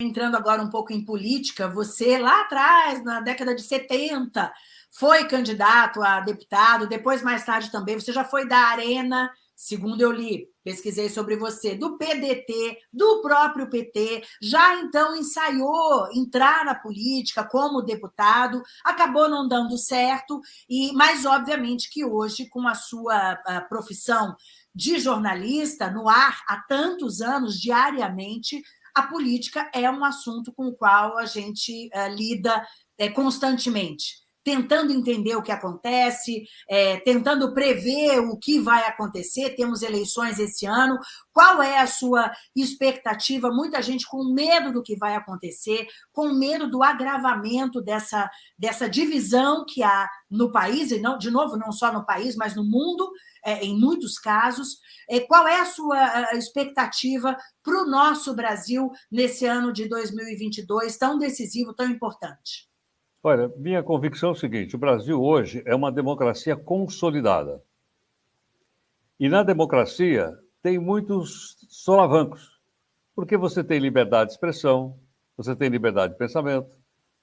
entrando agora um pouco em política, você lá atrás, na década de 70, foi candidato a deputado, depois, mais tarde também, você já foi da Arena, segundo eu li, pesquisei sobre você, do PDT, do próprio PT, já então ensaiou entrar na política como deputado, acabou não dando certo, e mas obviamente que hoje, com a sua a profissão de jornalista no ar há tantos anos, diariamente, a política é um assunto com o qual a gente uh, lida é, constantemente, tentando entender o que acontece, é, tentando prever o que vai acontecer. Temos eleições esse ano. Qual é a sua expectativa? Muita gente com medo do que vai acontecer, com medo do agravamento dessa, dessa divisão que há no país, e não, de novo, não só no país, mas no mundo, é, em muitos casos. É, qual é a sua expectativa para o nosso Brasil nesse ano de 2022, tão decisivo, tão importante? Olha, minha convicção é o seguinte: o Brasil hoje é uma democracia consolidada. E na democracia tem muitos solavancos, porque você tem liberdade de expressão, você tem liberdade de pensamento,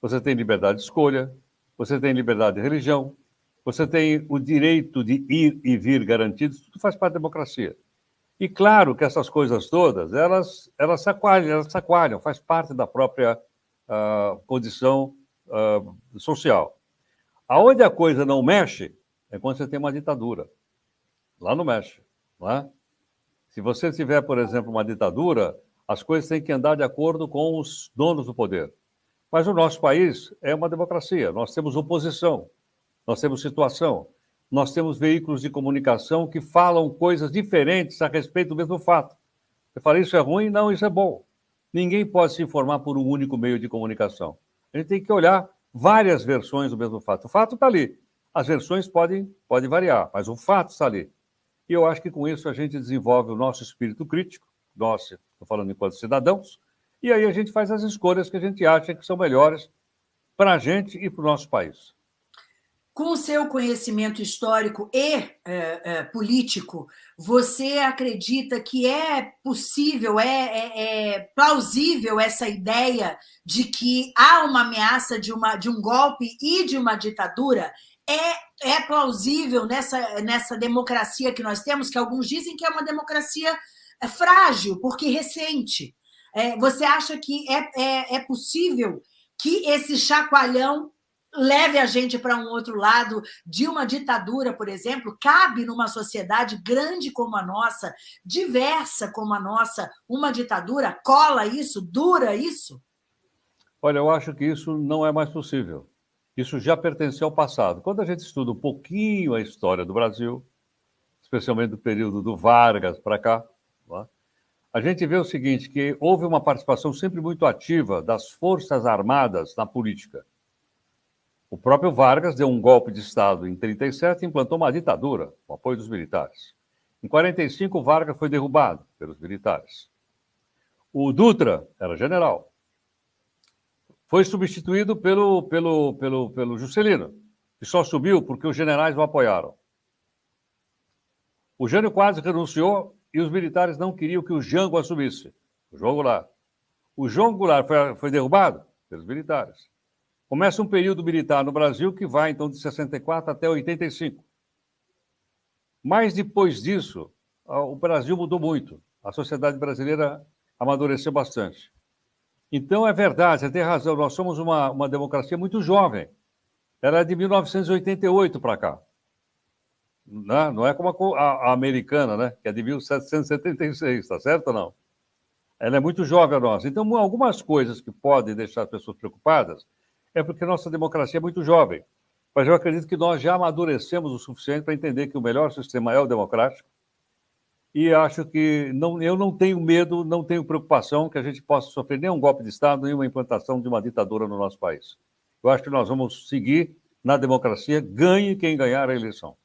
você tem liberdade de escolha, você tem liberdade de religião, você tem o direito de ir e vir garantido, tudo faz parte da democracia. E claro que essas coisas todas, elas, elas, sacoalham, elas sacoalham, faz parte da própria uh, condição uh, social. Aonde a coisa não mexe é quando você tem uma ditadura. Lá não mexe, não é? Se você tiver, por exemplo, uma ditadura, as coisas têm que andar de acordo com os donos do poder. Mas o nosso país é uma democracia, nós temos oposição, nós temos situação, nós temos veículos de comunicação que falam coisas diferentes a respeito do mesmo fato. Você fala, isso é ruim? Não, isso é bom. Ninguém pode se informar por um único meio de comunicação. A gente tem que olhar várias versões do mesmo fato. O fato está ali. As versões podem, podem variar, mas o fato está ali. E eu acho que com isso a gente desenvolve o nosso espírito crítico, nós, estou falando enquanto cidadãos, e aí a gente faz as escolhas que a gente acha que são melhores para a gente e para o nosso país com o seu conhecimento histórico e é, é, político, você acredita que é possível, é, é, é, plausível essa ideia de que há uma ameaça de, uma, de um golpe e de uma ditadura? É, é plausível nessa, nessa democracia que nós temos, que alguns dizem que é uma democracia é, frágil, porque recente. você acha que é, é, é possível que esse chacoalhão leve a gente para um outro lado de uma ditadura, por exemplo, cabe numa sociedade grande como a nossa, diversa como a nossa, uma ditadura? Cola isso? Dura isso? Olha, eu acho que isso não é mais possível. Isso já pertenceu ao passado. Quando a gente estuda um pouquinho a história do Brasil, especialmente do período do Vargas para cá, a gente vê o seguinte, que houve uma participação sempre muito ativa das Forças Armadas na política. O próprio Vargas deu um golpe de Estado em 37 e implantou uma ditadura, com apoio dos militares. Em 45, Vargas foi derrubado pelos militares. O Dutra era general. Foi substituído pelo, pelo, pelo, pelo Juscelino, que só subiu porque os generais o apoiaram. O Jânio quase renunciou e os militares não queriam que o Jango assumisse. O João Goulart. O João Goulart foi, foi derrubado pelos militares. Começa um período militar no Brasil que vai, então, de 64 até 85. Mas depois disso, o Brasil mudou muito. A sociedade brasileira amadureceu bastante. Então, é verdade, você tem razão, nós somos uma, uma democracia muito jovem. Ela é de 1988 para cá. Não, é, não é como a, a, americana, né? que é de 1776, está certo ou não? Ela é muito jovem a nossa. Então, algumas coisas que podem deixar as pessoas preocupadas é porque nossa democracia é muito jovem. Mas eu acredito que nós já amadurecemos o suficiente para entender que o melhor sistema é o democrático. E acho que não, eu não tenho medo, não tenho preocupação que a gente possa sofrer nenhum golpe de Estado, nenhuma implantação de uma ditadura no nosso país. Eu acho que nós vamos seguir na democracia, ganhe quem ganhar a eleição.